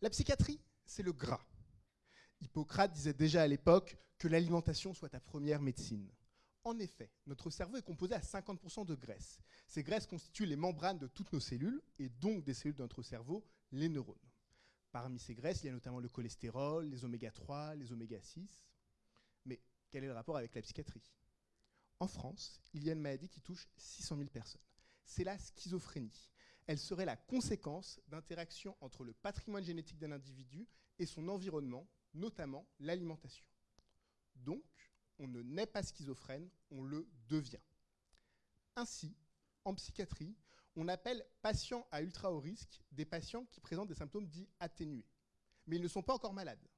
La psychiatrie, c'est le gras. Hippocrate disait déjà à l'époque que l'alimentation soit ta première médecine. En effet, notre cerveau est composé à 50% de graisse. Ces graisses constituent les membranes de toutes nos cellules, et donc des cellules de notre cerveau, les neurones. Parmi ces graisses, il y a notamment le cholestérol, les oméga 3, les oméga 6. Mais quel est le rapport avec la psychiatrie? En France, il y a une maladie qui touche 600 000 personnes. C'est la schizophrénie. Elle serait la conséquence d'interactions entre le patrimoine génétique d'un individu et son environnement, notamment l'alimentation. Donc, on ne naît pas schizophrène, on le devient. Ainsi, en psychiatrie, on appelle patients à ultra haut risque des patients qui présentent des symptômes dits atténués. Mais ils ne sont pas encore malades.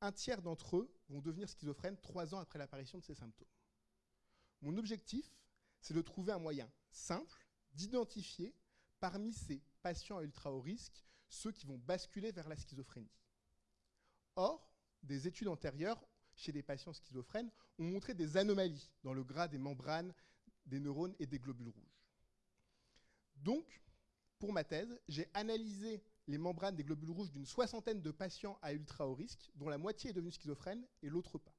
Un tiers d'entre eux vont devenir schizophrènes trois ans après l'apparition de ces symptômes. Mon objectif, c'est de trouver un moyen simple d'identifier parmi ces patients à ultra haut risque ceux qui vont basculer vers la schizophrénie. Or, des études antérieures chez des patients schizophrènes ont montré des anomalies dans le gras des membranes, des neurones et des globules rouges. Donc, pour ma thèse, j'ai analysé les membranes des globules rouges d'une soixantaine de patients à ultra haut risque, dont la moitié est devenue schizophrène et l'autre pas.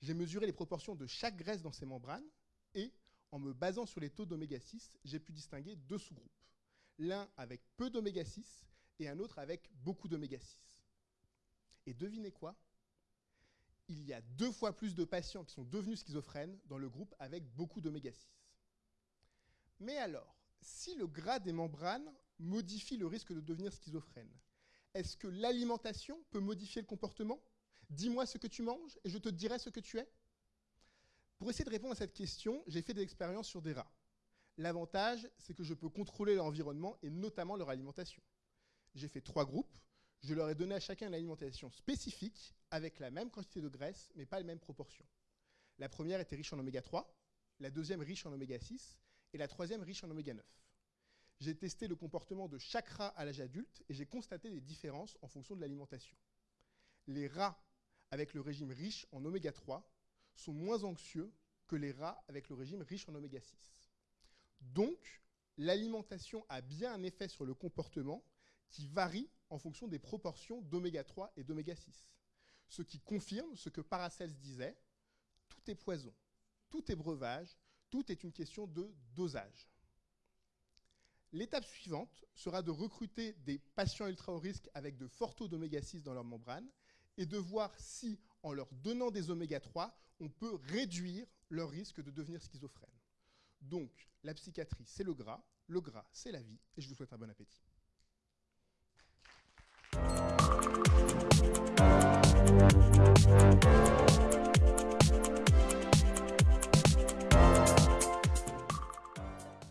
J'ai mesuré les proportions de chaque graisse dans ces membranes et, en me basant sur les taux d'oméga 6, j'ai pu distinguer deux sous-groupes. L'un avec peu d'oméga 6 et un autre avec beaucoup d'oméga 6. Et devinez quoi? Il y a deux fois plus de patients qui sont devenus schizophrènes dans le groupe avec beaucoup d'oméga 6. Mais alors, si le gras des membranes modifie le risque de devenir schizophrène, est-ce que l'alimentation peut modifier le comportement? Dis-moi ce que tu manges et je te dirai ce que tu es. Pour essayer de répondre à cette question, j'ai fait des expériences sur des rats. L'avantage, c'est que je peux contrôler leur environnement et notamment leur alimentation. J'ai fait trois groupes. Je leur ai donné à chacun une alimentation spécifique avec la même quantité de graisse, mais pas les mêmes proportions. La première était riche en oméga 3, la deuxième riche en oméga 6 et la troisième riche en oméga 9. J'ai testé le comportement de chaque rat à l'âge adulte et j'ai constaté des différences en fonction de l'alimentation. Les rats avec le régime riche en oméga 3 sont moins anxieux que les rats avec le régime riche en oméga 6. Donc, l'alimentation a bien un effet sur le comportement qui varie en fonction des proportions d'oméga 3 et d'oméga 6. Ce qui confirme ce que Paracels disait, tout est poison, tout est breuvage, tout est une question de dosage. L'étape suivante sera de recruter des patients ultra haut risque avec de forts taux d'oméga 6 dans leur membrane et de voir si, en leur donnant des oméga 3, on peut réduire leur risque de devenir schizophrène. Donc, la psychiatrie, c'est le gras, le gras, c'est la vie, et je vous souhaite un bon appétit.